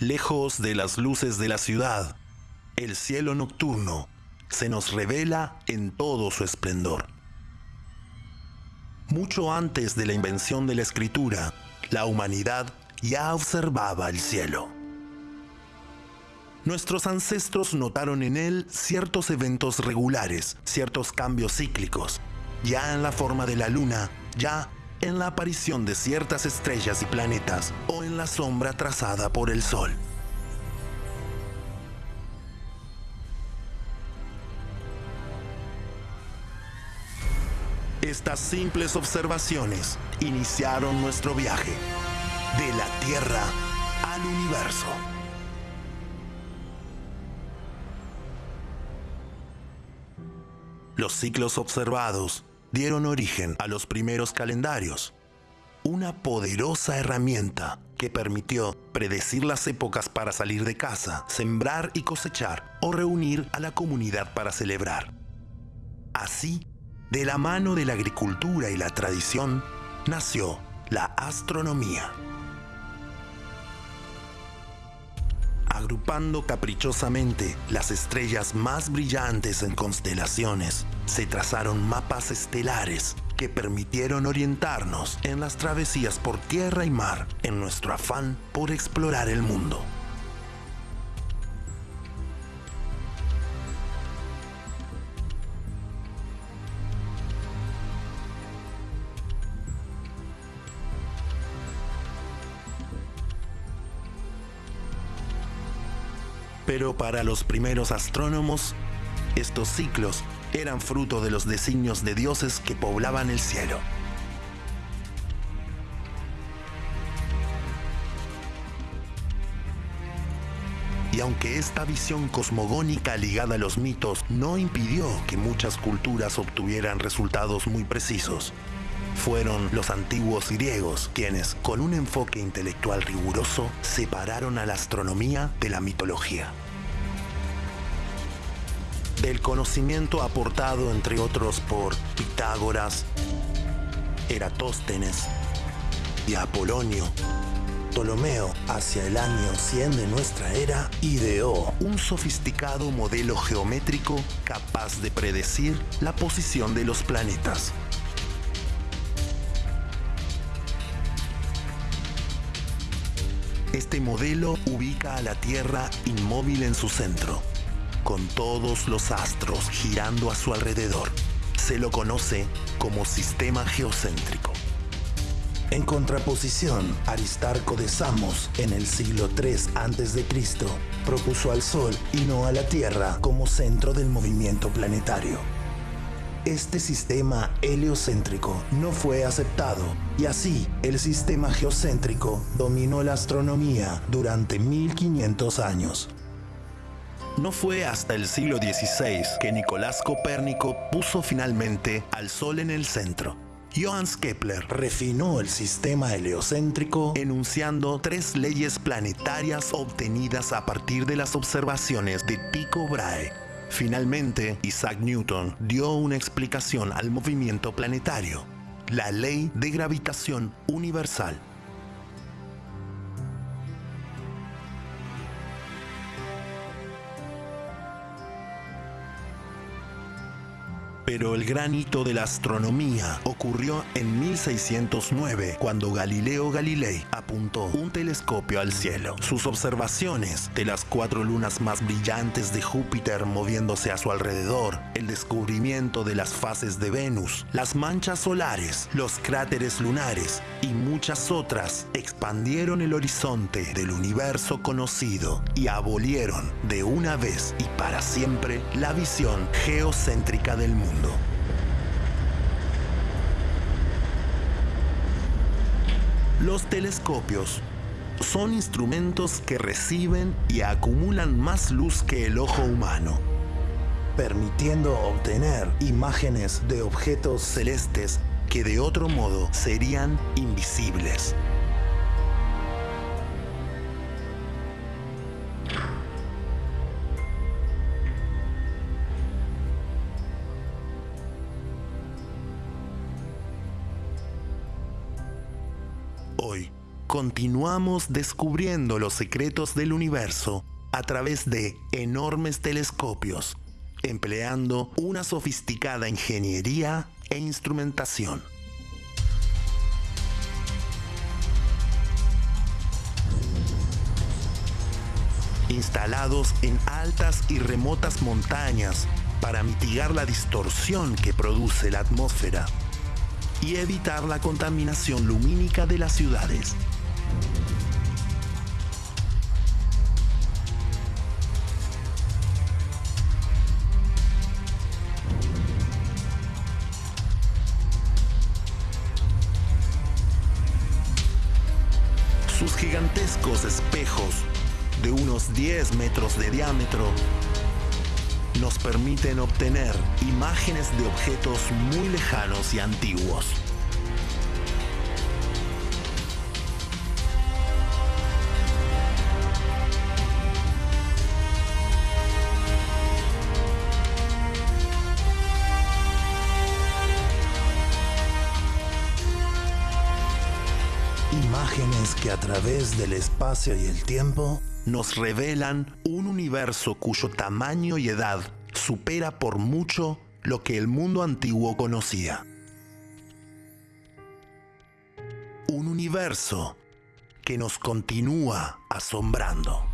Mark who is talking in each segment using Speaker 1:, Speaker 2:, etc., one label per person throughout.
Speaker 1: Lejos de las luces de la ciudad, el cielo nocturno se nos revela en todo su esplendor. Mucho antes de la invención de la escritura, la humanidad ya observaba el cielo. Nuestros ancestros notaron en él ciertos eventos regulares, ciertos cambios cíclicos, ya en la forma de la luna, ya en la aparición de ciertas estrellas y planetas o en la sombra trazada por el sol. Estas simples observaciones iniciaron nuestro viaje de la Tierra al universo. Los ciclos observados dieron origen a los primeros calendarios, una poderosa herramienta que permitió predecir las épocas para salir de casa, sembrar y cosechar o reunir a la comunidad para celebrar. Así, de la mano de la agricultura y la tradición, nació la astronomía. Agrupando caprichosamente las estrellas más brillantes en constelaciones, se trazaron mapas estelares que permitieron orientarnos en las travesías por tierra y mar en nuestro afán por explorar el mundo. Pero para los primeros astrónomos, estos ciclos eran fruto de los designios de dioses que poblaban el cielo. Y aunque esta visión cosmogónica ligada a los mitos no impidió que muchas culturas obtuvieran resultados muy precisos, fueron los antiguos griegos quienes, con un enfoque intelectual riguroso, separaron a la astronomía de la mitología. Del conocimiento aportado, entre otros, por Pitágoras, Eratóstenes y Apolonio, Ptolomeo, hacia el año 100 de nuestra era, ideó un sofisticado modelo geométrico capaz de predecir la posición de los planetas. Este modelo ubica a la Tierra inmóvil en su centro, con todos los astros girando a su alrededor. Se lo conoce como sistema geocéntrico. En contraposición, Aristarco de Samos, en el siglo III a.C., propuso al Sol y no a la Tierra como centro del movimiento planetario. Este sistema heliocéntrico no fue aceptado y así el sistema geocéntrico dominó la astronomía durante 1500 años. No fue hasta el siglo XVI que Nicolás Copérnico puso finalmente al Sol en el centro. Johannes Kepler refinó el sistema heliocéntrico enunciando tres leyes planetarias obtenidas a partir de las observaciones de Tycho Brahe Finalmente, Isaac Newton dio una explicación al movimiento planetario, la ley de gravitación universal. Pero el gran hito de la astronomía ocurrió en 1609, cuando Galileo Galilei apuntó un telescopio al cielo. Sus observaciones de las cuatro lunas más brillantes de Júpiter moviéndose a su alrededor, el descubrimiento de las fases de Venus, las manchas solares, los cráteres lunares y muchas otras expandieron el horizonte del universo conocido y abolieron de una vez y para siempre la visión geocéntrica del mundo. Los telescopios son instrumentos que reciben y acumulan más luz que el ojo humano, permitiendo obtener imágenes de objetos celestes que de otro modo serían invisibles. Continuamos descubriendo los secretos del universo a través de enormes telescopios, empleando una sofisticada ingeniería e instrumentación. Instalados en altas y remotas montañas para mitigar la distorsión que produce la atmósfera y evitar la contaminación lumínica de las ciudades. Sus gigantescos espejos de unos 10 metros de diámetro nos permiten obtener imágenes de objetos muy lejanos y antiguos. Que a través del espacio y el tiempo nos revelan un universo cuyo tamaño y edad supera por mucho lo que el mundo antiguo conocía. Un universo que nos continúa asombrando.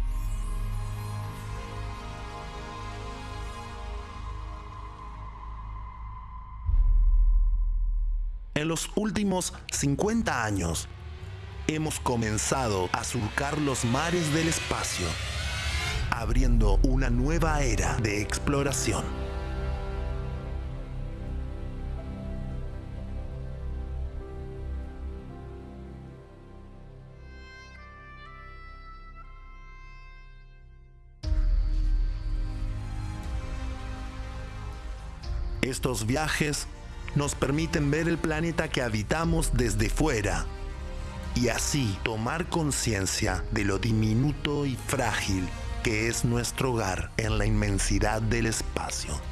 Speaker 1: En los últimos 50 años, hemos comenzado a surcar los mares del espacio, abriendo una nueva era de exploración. Estos viajes nos permiten ver el planeta que habitamos desde fuera y así tomar conciencia de lo diminuto y frágil que es nuestro hogar en la inmensidad del espacio.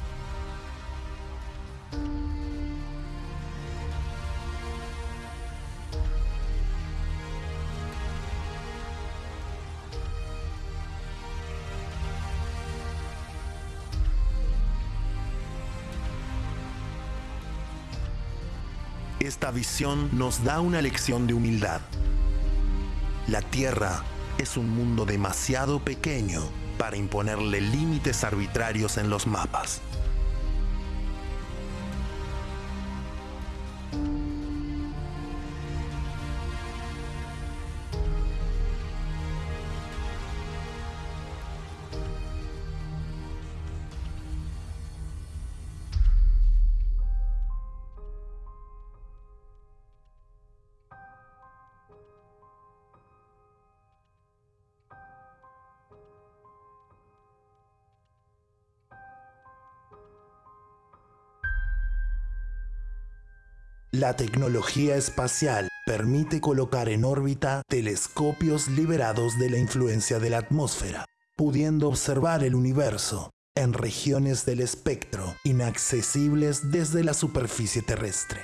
Speaker 1: Esta visión nos da una lección de humildad. La Tierra es un mundo demasiado pequeño para imponerle límites arbitrarios en los mapas. La tecnología espacial permite colocar en órbita telescopios liberados de la influencia de la atmósfera, pudiendo observar el universo en regiones del espectro inaccesibles desde la superficie terrestre.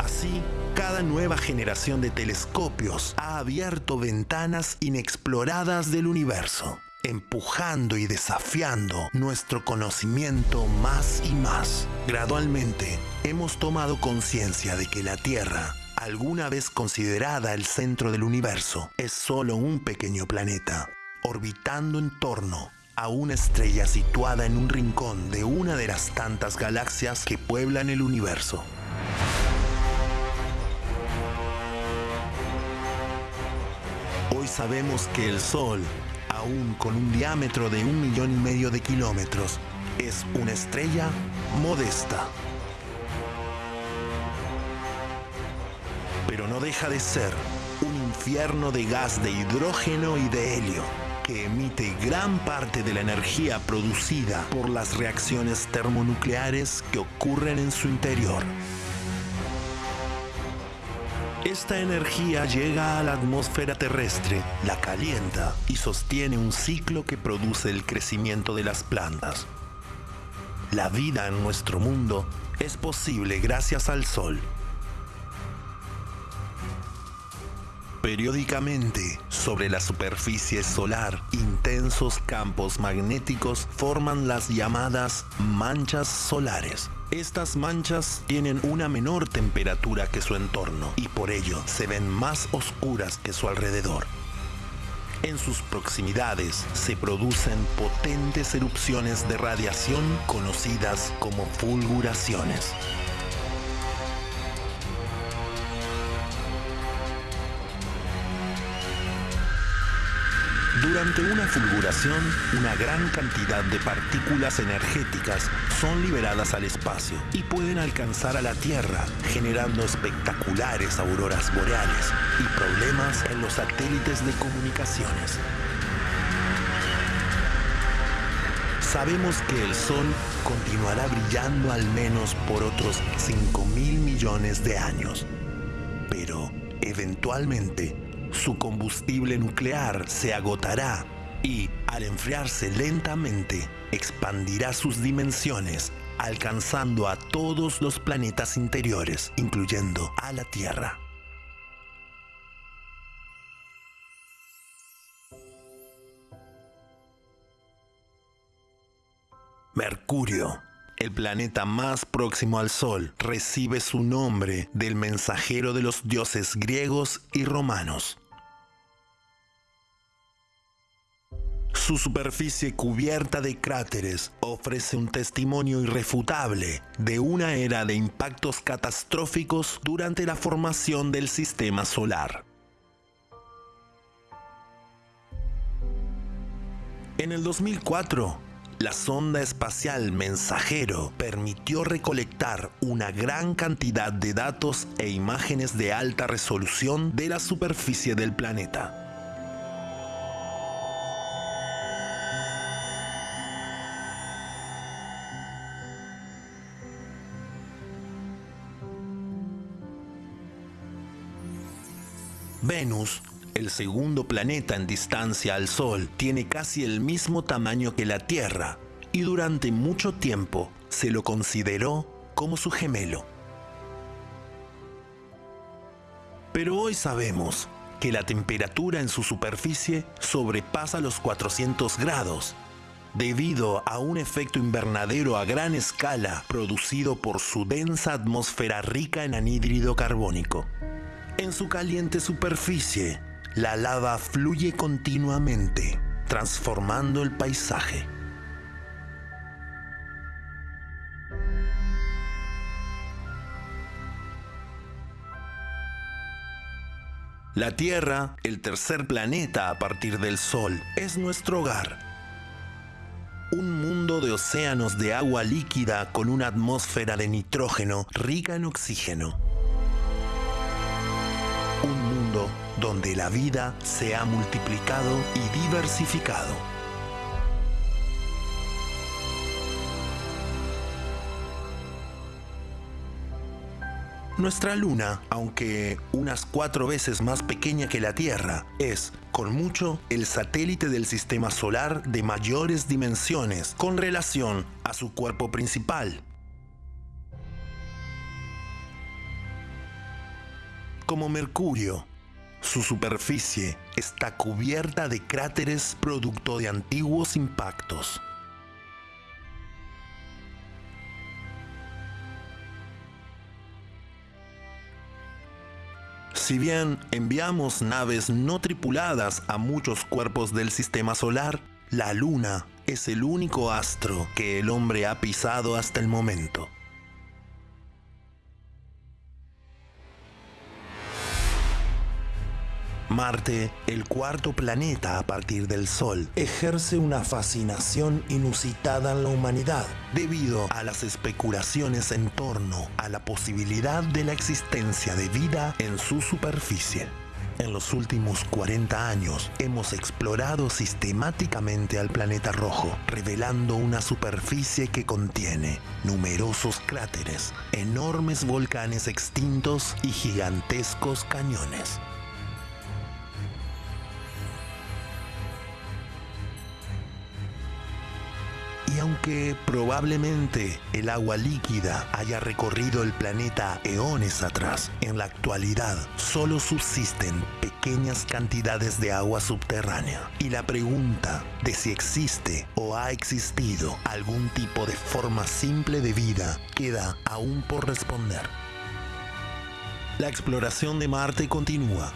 Speaker 1: Así, cada nueva generación de telescopios ha abierto ventanas inexploradas del universo empujando y desafiando nuestro conocimiento más y más. Gradualmente, hemos tomado conciencia de que la Tierra, alguna vez considerada el centro del universo, es solo un pequeño planeta, orbitando en torno a una estrella situada en un rincón de una de las tantas galaxias que pueblan el universo. Hoy sabemos que el Sol aún con un diámetro de un millón y medio de kilómetros, es una estrella modesta. Pero no deja de ser un infierno de gas de hidrógeno y de helio que emite gran parte de la energía producida por las reacciones termonucleares que ocurren en su interior. Esta energía llega a la atmósfera terrestre, la calienta y sostiene un ciclo que produce el crecimiento de las plantas. La vida en nuestro mundo es posible gracias al Sol. Periódicamente, sobre la superficie solar, intensos campos magnéticos forman las llamadas manchas solares. Estas manchas tienen una menor temperatura que su entorno y por ello se ven más oscuras que su alrededor. En sus proximidades se producen potentes erupciones de radiación conocidas como fulguraciones. Durante una fulguración, una gran cantidad de partículas energéticas son liberadas al espacio y pueden alcanzar a la Tierra, generando espectaculares auroras boreales y problemas en los satélites de comunicaciones. Sabemos que el Sol continuará brillando al menos por otros 5 mil millones de años, pero eventualmente su combustible nuclear se agotará y, al enfriarse lentamente, expandirá sus dimensiones, alcanzando a todos los planetas interiores, incluyendo a la Tierra. Mercurio, el planeta más próximo al Sol, recibe su nombre del mensajero de los dioses griegos y romanos. Su superficie cubierta de cráteres ofrece un testimonio irrefutable de una era de impactos catastróficos durante la formación del sistema solar. En el 2004, la sonda espacial Mensajero permitió recolectar una gran cantidad de datos e imágenes de alta resolución de la superficie del planeta. Venus el segundo planeta en distancia al Sol, tiene casi el mismo tamaño que la Tierra y durante mucho tiempo se lo consideró como su gemelo. Pero hoy sabemos que la temperatura en su superficie sobrepasa los 400 grados debido a un efecto invernadero a gran escala producido por su densa atmósfera rica en anhídrido carbónico. En su caliente superficie, la lava fluye continuamente, transformando el paisaje. La Tierra, el tercer planeta a partir del Sol, es nuestro hogar. Un mundo de océanos de agua líquida con una atmósfera de nitrógeno rica en oxígeno. Donde la vida se ha multiplicado y diversificado. Nuestra luna, aunque unas cuatro veces más pequeña que la Tierra, es, con mucho, el satélite del sistema solar de mayores dimensiones con relación a su cuerpo principal. Como Mercurio, su superficie está cubierta de cráteres producto de antiguos impactos. Si bien enviamos naves no tripuladas a muchos cuerpos del sistema solar, la Luna es el único astro que el hombre ha pisado hasta el momento. Marte, el cuarto planeta a partir del Sol, ejerce una fascinación inusitada en la humanidad debido a las especulaciones en torno a la posibilidad de la existencia de vida en su superficie. En los últimos 40 años hemos explorado sistemáticamente al planeta rojo, revelando una superficie que contiene numerosos cráteres, enormes volcanes extintos y gigantescos cañones. Aunque probablemente el agua líquida haya recorrido el planeta eones atrás, en la actualidad solo subsisten pequeñas cantidades de agua subterránea. Y la pregunta de si existe o ha existido algún tipo de forma simple de vida queda aún por responder. La exploración de Marte continúa.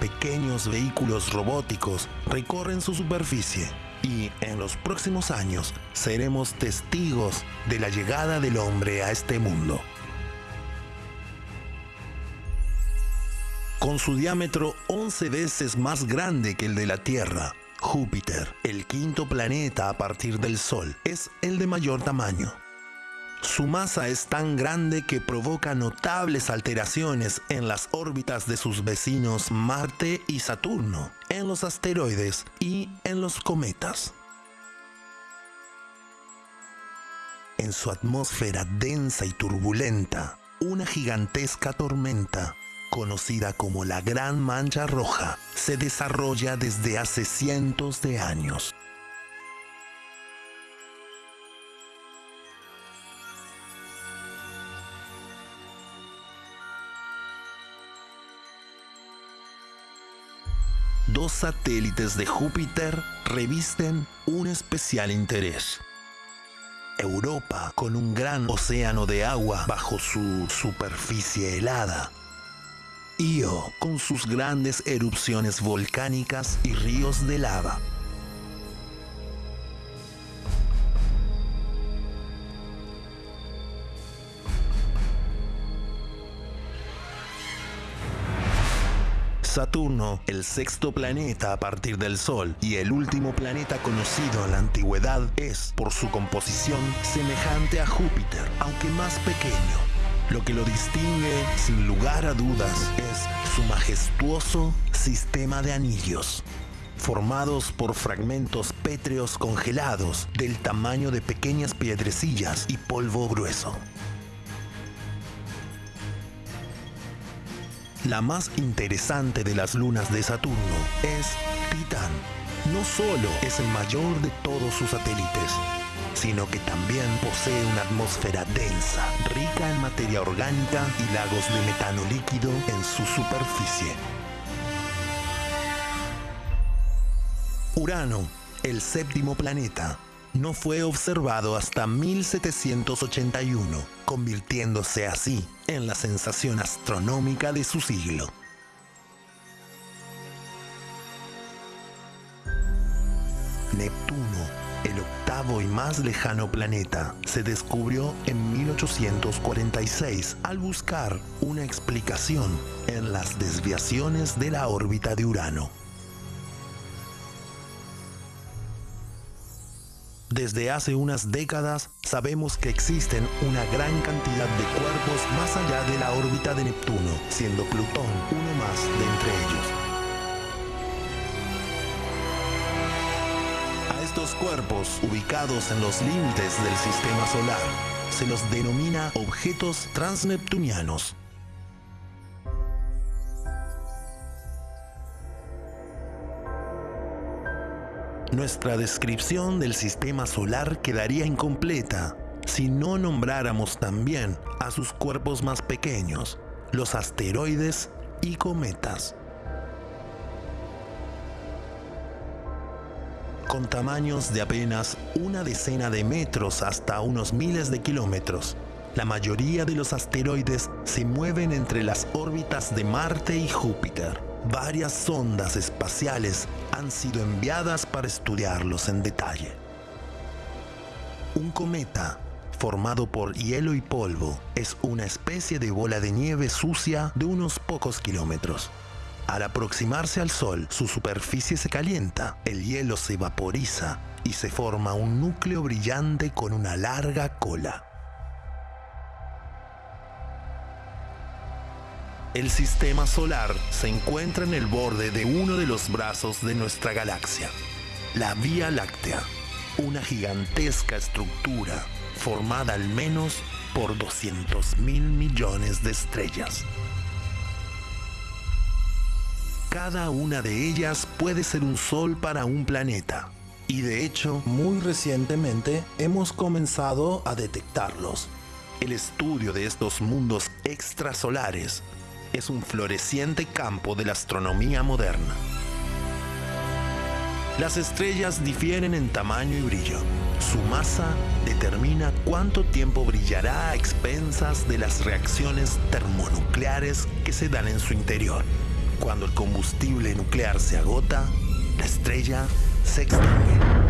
Speaker 1: Pequeños vehículos robóticos recorren su superficie y en los próximos años seremos testigos de la llegada del hombre a este mundo. Con su diámetro 11 veces más grande que el de la Tierra, Júpiter, el quinto planeta a partir del Sol, es el de mayor tamaño. Su masa es tan grande que provoca notables alteraciones en las órbitas de sus vecinos Marte y Saturno, en los asteroides y en los cometas. En su atmósfera densa y turbulenta, una gigantesca tormenta, conocida como la Gran Mancha Roja, se desarrolla desde hace cientos de años. Dos satélites de Júpiter revisten un especial interés. Europa, con un gran océano de agua bajo su superficie helada. Io, con sus grandes erupciones volcánicas y ríos de lava. Saturno, el sexto planeta a partir del Sol y el último planeta conocido en la antigüedad, es, por su composición, semejante a Júpiter, aunque más pequeño. Lo que lo distingue, sin lugar a dudas, es su majestuoso sistema de anillos formados por fragmentos pétreos congelados del tamaño de pequeñas piedrecillas y polvo grueso. La más interesante de las lunas de Saturno es Titán. No solo es el mayor de todos sus satélites, sino que también posee una atmósfera densa, rica en materia orgánica y lagos de metano líquido en su superficie. Urano, el séptimo planeta, no fue observado hasta 1781, convirtiéndose así en la sensación astronómica de su siglo. Neptuno, el octavo y más lejano planeta, se descubrió en 1846 al buscar una explicación en las desviaciones de la órbita de Urano. Desde hace unas décadas sabemos que existen una gran cantidad de cuerpos más allá de la órbita de Neptuno, siendo Plutón uno más de entre ellos. A estos cuerpos, ubicados en los límites del sistema solar, se los denomina objetos transneptunianos. Nuestra descripción del sistema solar quedaría incompleta si no nombráramos también a sus cuerpos más pequeños, los asteroides y cometas. Con tamaños de apenas una decena de metros hasta unos miles de kilómetros, la mayoría de los asteroides se mueven entre las órbitas de Marte y Júpiter varias sondas espaciales han sido enviadas para estudiarlos en detalle. Un cometa, formado por hielo y polvo, es una especie de bola de nieve sucia de unos pocos kilómetros. Al aproximarse al Sol, su superficie se calienta, el hielo se vaporiza y se forma un núcleo brillante con una larga cola. El sistema solar se encuentra en el borde de uno de los brazos de nuestra galaxia, la Vía Láctea, una gigantesca estructura formada al menos por 200 mil millones de estrellas. Cada una de ellas puede ser un sol para un planeta, Y de hecho, muy recientemente hemos comenzado a detectarlos. El estudio de estos mundos extrasolares es un floreciente campo de la astronomía moderna. Las estrellas difieren en tamaño y brillo. Su masa determina cuánto tiempo brillará a expensas de las reacciones termonucleares que se dan en su interior. Cuando el combustible nuclear se agota, la estrella se extingue.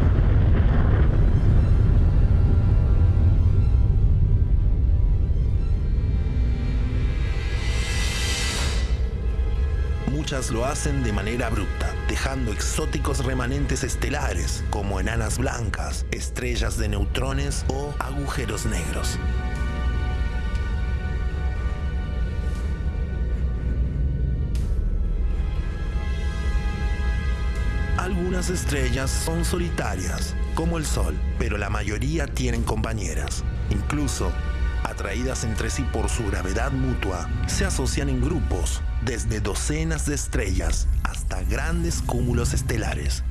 Speaker 1: Muchas lo hacen de manera abrupta, dejando exóticos remanentes estelares como enanas blancas, estrellas de neutrones o agujeros negros. Algunas estrellas son solitarias, como el Sol, pero la mayoría tienen compañeras. Incluso atraídas entre sí por su gravedad mutua, se asocian en grupos, desde docenas de estrellas hasta grandes cúmulos estelares.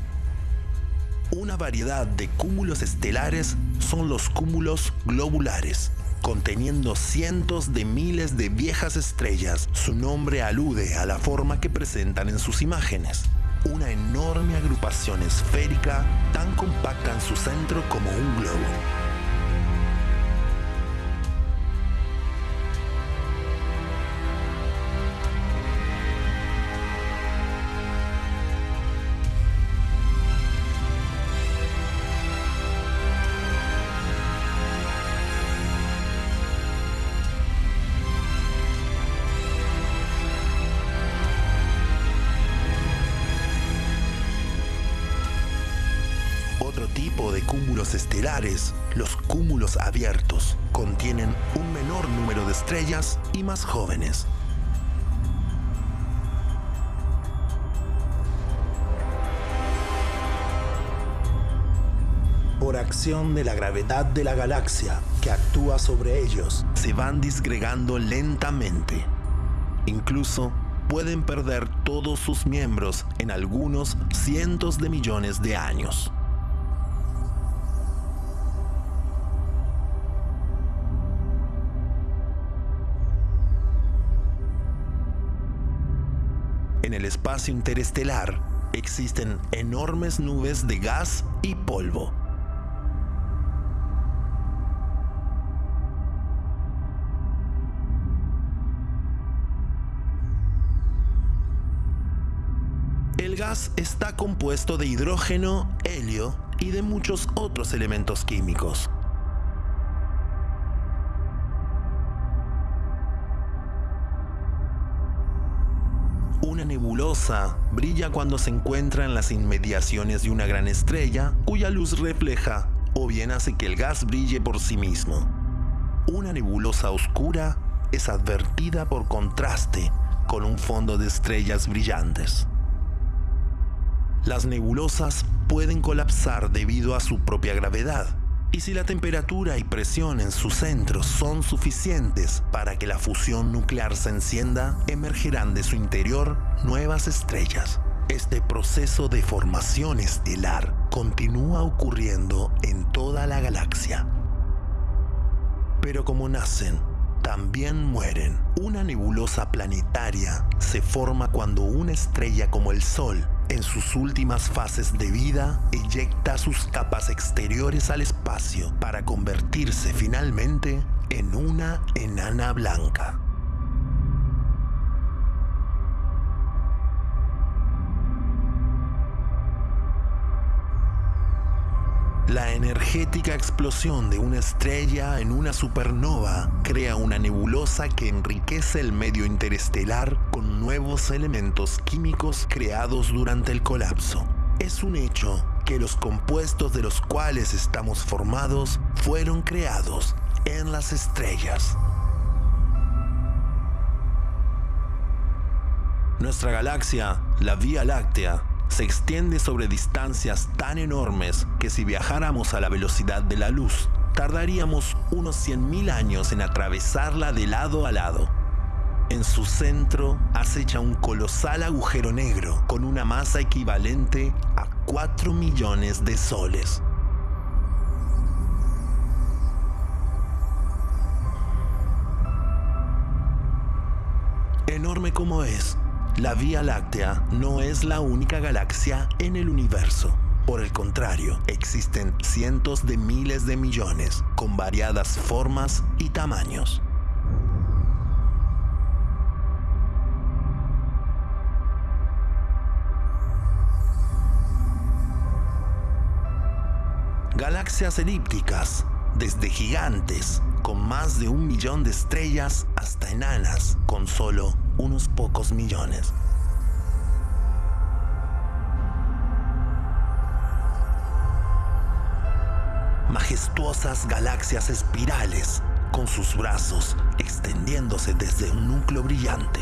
Speaker 1: Una variedad de cúmulos estelares son los cúmulos globulares, conteniendo cientos de miles de viejas estrellas. Su nombre alude a la forma que presentan en sus imágenes. Una enorme agrupación esférica tan compacta en su centro como un globo. Estelares, los cúmulos abiertos, contienen un menor número de estrellas y más jóvenes. Por acción de la gravedad de la galaxia que actúa sobre ellos, se van disgregando lentamente. Incluso pueden perder todos sus miembros en algunos cientos de millones de años. En el espacio interestelar existen enormes nubes de gas y polvo. El gas está compuesto de hidrógeno, helio y de muchos otros elementos químicos. Nebulosa brilla cuando se encuentra en las inmediaciones de una gran estrella cuya luz refleja o bien hace que el gas brille por sí mismo. Una nebulosa oscura es advertida por contraste con un fondo de estrellas brillantes. Las nebulosas pueden colapsar debido a su propia gravedad, y si la temperatura y presión en su centro son suficientes para que la fusión nuclear se encienda, emergerán de su interior nuevas estrellas. Este proceso de formación estelar continúa ocurriendo en toda la galaxia. Pero como nacen, también mueren. Una nebulosa planetaria se forma cuando una estrella como el Sol en sus últimas fases de vida, eyecta sus capas exteriores al espacio para convertirse finalmente en una enana blanca. Energética explosión de una estrella en una supernova crea una nebulosa que enriquece el medio interestelar con nuevos elementos químicos creados durante el colapso. Es un hecho que los compuestos de los cuales estamos formados fueron creados en las estrellas. Nuestra galaxia, la Vía Láctea, se extiende sobre distancias tan enormes que si viajáramos a la velocidad de la luz, tardaríamos unos 100.000 años en atravesarla de lado a lado. En su centro acecha un colosal agujero negro con una masa equivalente a 4 millones de soles. Enorme como es, la Vía Láctea no es la única galaxia en el universo. Por el contrario, existen cientos de miles de millones con variadas formas y tamaños. Galaxias elípticas, desde gigantes con más de un millón de estrellas hasta enanas con solo unos pocos millones. Majestuosas galaxias espirales con sus brazos extendiéndose desde un núcleo brillante.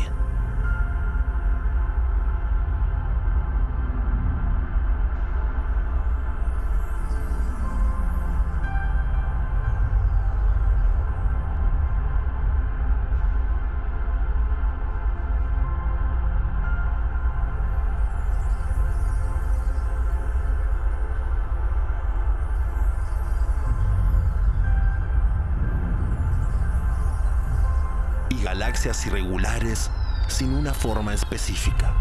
Speaker 1: Irregulares sin una forma específica.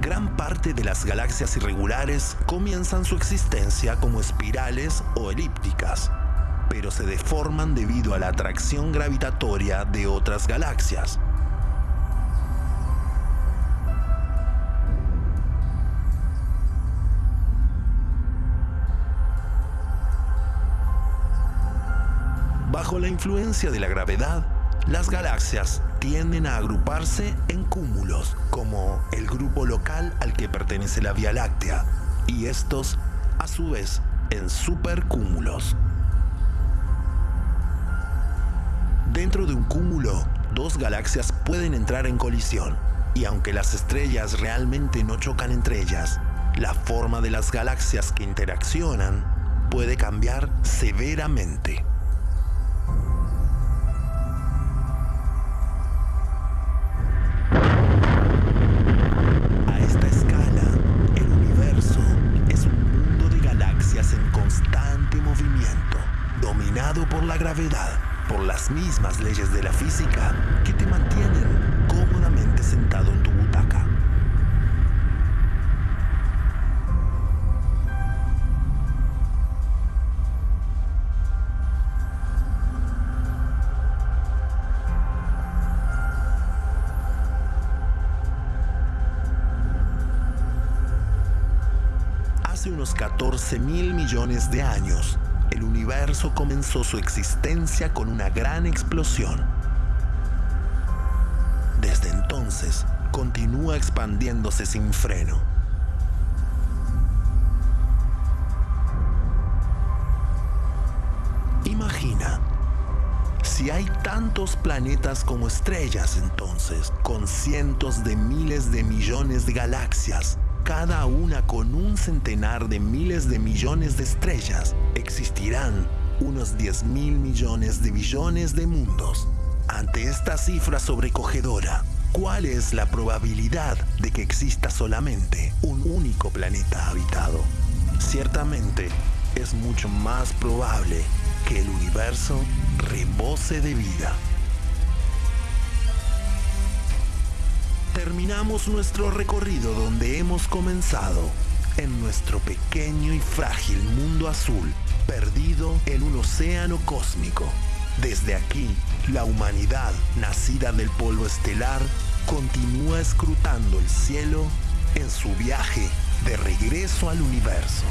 Speaker 1: Gran parte de las galaxias irregulares comienzan su existencia como espirales o elípticas, pero se deforman debido a la atracción gravitatoria de otras galaxias. Bajo la influencia de la gravedad, las galaxias tienden a agruparse en cúmulos, como el grupo local al que pertenece la Vía Láctea, y estos, a su vez, en supercúmulos. Dentro de un cúmulo, dos galaxias pueden entrar en colisión, y aunque las estrellas realmente no chocan entre ellas, la forma de las galaxias que interaccionan puede cambiar severamente. Gravedad por las mismas leyes de la física que te mantienen cómodamente sentado en tu butaca. Hace unos 14 mil millones de años, el universo comenzó su existencia con una gran explosión. Desde entonces, continúa expandiéndose sin freno. Imagina, si hay tantos planetas como estrellas entonces, con cientos de miles de millones de galaxias, cada una con un centenar de miles de millones de estrellas, existirán unos 10 mil millones de billones de mundos. Ante esta cifra sobrecogedora, ¿cuál es la probabilidad de que exista solamente un único planeta habitado? Ciertamente, es mucho más probable que el universo rebose de vida. Terminamos nuestro recorrido donde hemos comenzado, en nuestro pequeño y frágil mundo azul, perdido en un océano cósmico. Desde aquí, la humanidad, nacida del polvo estelar, continúa escrutando el cielo en su viaje de regreso al universo.